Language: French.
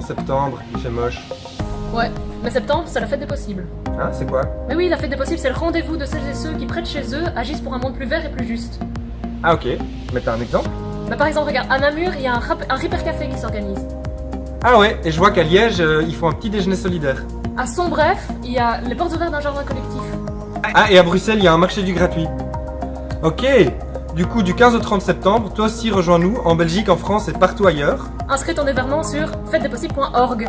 septembre, il fait moche. Ouais, mais septembre, c'est la fête des possibles. Hein, c'est quoi? Mais oui, la fête des possibles, c'est le rendez-vous de celles et ceux qui, près de chez eux, agissent pour un monde plus vert et plus juste. Ah ok, mais t'as un exemple? Bah, par exemple, regarde, à Namur, il y a un, rap- un Ripper Café qui s'organise. Ah ouais, et je vois qu'à Liège, euh, ils font un petit déjeuner solidaire. À Sombref, il y a les portes ouvertes d'un jardin collectif. Ah, et à Bruxelles, il y a un marché du gratuit. Ok, du coup, du 15 au 30 septembre, toi aussi rejoins-nous, en Belgique, en France et partout ailleurs. Inscris ton événement sur fêtedespossibles.org.